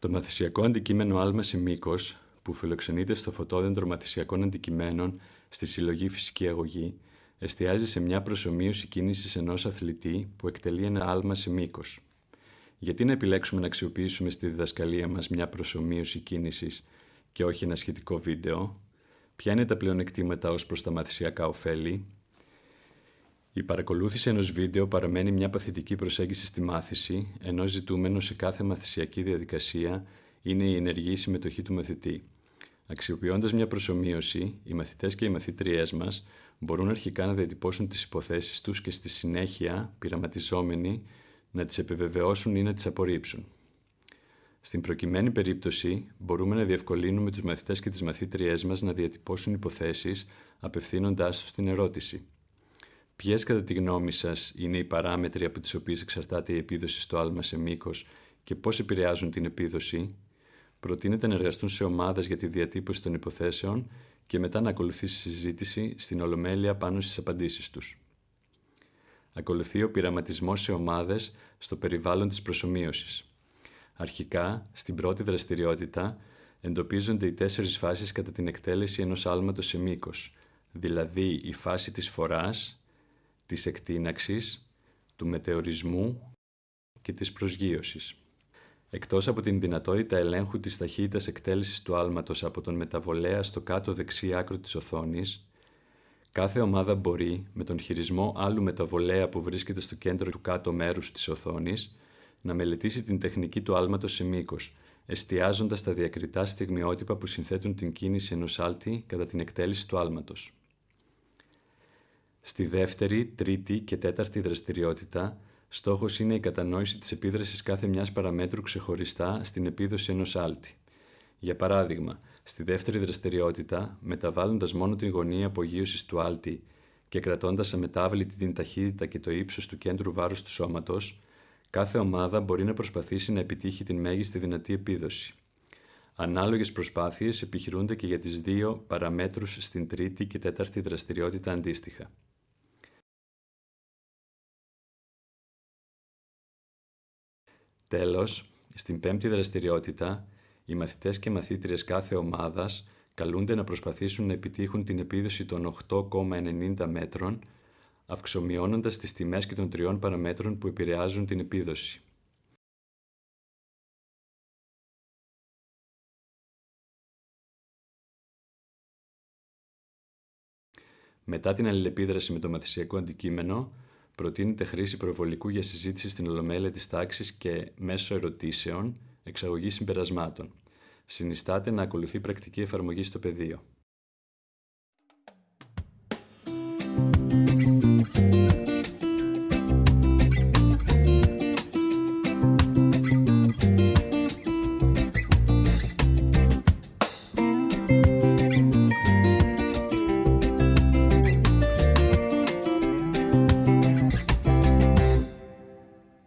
Το μαθησιακό αντικείμενο άλμα σε μήκος, που φιλοξενείται στο φωτόδεντρο μαθησιακών αντικειμένων στη συλλογή Φυσική Αγωγή, εστιάζει σε μια προσωμείωση κίνησης ενός αθλητή που εκτελεί ένα άλμα σε μήκος. Γιατί να επιλέξουμε να αξιοποιήσουμε στη διδασκαλία μας μια προσωμείωση κίνησης και όχι ένα σχετικό βίντεο, ποια είναι τα πλεονεκτήματα ως προς τα μαθησιακά ωφέλη, η παρακολούθηση ενός βίντεο παραμένει μια παθητική προσέγγιση στη μάθηση, ενώ ζητούμενο σε κάθε μαθησιακή διαδικασία είναι η ενεργή συμμετοχή του μαθητή. Αξιοποιώντας μια προσωμείωση, οι μαθητές και οι μαθήτριές μας μπορούν αρχικά να διατυπώσουν τις υποθέσεις τους και στη συνέχεια, πειραματιζόμενοι, να τις επιβεβαιώσουν ή να τις απορρίψουν. Στην προκειμένη περίπτωση, μπορούμε να διευκολύνουμε τους μαθητές και τις μαθήτριές μας να διατυπώσουν υποθέσεις απευθύνοντάς τους στην ερώτηση. Ποιες, κατά τη γνώμη σας, είναι οι παράμετροι από τις οποίες εξαρτάται η επίδοση στο άλμα σε μήκος και πώς επηρεάζουν την επίδοση, προτείνεται να εργαστούν σε ομάδες για τη διατύπωση των υποθέσεων και μετά να ακολουθήσει συζήτηση στην Ολομέλεια πάνω στις απαντήσεις τους. Ακολουθεί ο πειραματισμός σε ομάδες στο περιβάλλον της προσωμείωσης. Αρχικά, στην πρώτη δραστηριότητα, εντοπίζονται οι τέσσερις φάσεις κατά την εκτέλεση ενός άλματος σε μήκος, δηλαδή η φάση της φοράς, της εκτείναξης, του μετεωρισμού και της προσγείωσης. Εκτός από την δυνατότητα ελέγχου της ταχύτητας εκτέλεσης του άλματος από τον μεταβολέα στο κάτω δεξί άκρο της οθόνης, κάθε ομάδα μπορεί, με τον χειρισμό άλλου μεταβολέα που βρίσκεται στο κέντρο του κάτω μέρους της οθόνης, να μελετήσει την τεχνική του άλματος σε μήκος, εστιάζοντας τα διακριτά στιγμιότυπα που συνθέτουν την κίνηση ενός άλτη κατά την εκτέλεση του άλματος. Στη δεύτερη, τρίτη και τέταρτη δραστηριότητα, στόχος είναι η κατανόηση της επίδρασης κάθε μιας παραμέτρου ξεχωριστά στην επίδοση ενός άλτη. Για παράδειγμα, στη δεύτερη δραστηριότητα, μεταβάλλοντας μόνο την γωνία απογείωσης του άλτη και κρατώντας αμετάβλητη την ταχύτητα και το ύψος του κέντρου βάρους του σώματος, κάθε ομάδα μπορεί να προσπαθήσει να επιτύχει την μέγιστη δυνατή επίδοση. Ανάλογες προσπάθειες επιχειρούνται και για τις δύο παραμέτρους στην τρίτη και τέταρτη δραστηριότητα αντίστοιχα. Τέλος, στην πέμπτη δραστηριότητα, οι μαθητές και μαθήτριες κάθε ομάδας καλούνται να προσπαθήσουν να επιτύχουν την επίδοση των 8,90 μέτρων, αυξομειώνοντας τις τιμές και των τριών παραμέτρων που επηρεάζουν την επίδοση. Μετά την αλληλεπίδραση με το μαθησιακό αντικείμενο, προτείνεται χρήση προβολικού για συζήτηση στην Ολομέλεια της τάξης και μέσω ερωτήσεων, εξαγωγής συμπερασμάτων. Συνιστάται να ακολουθεί πρακτική εφαρμογή στο πεδίο.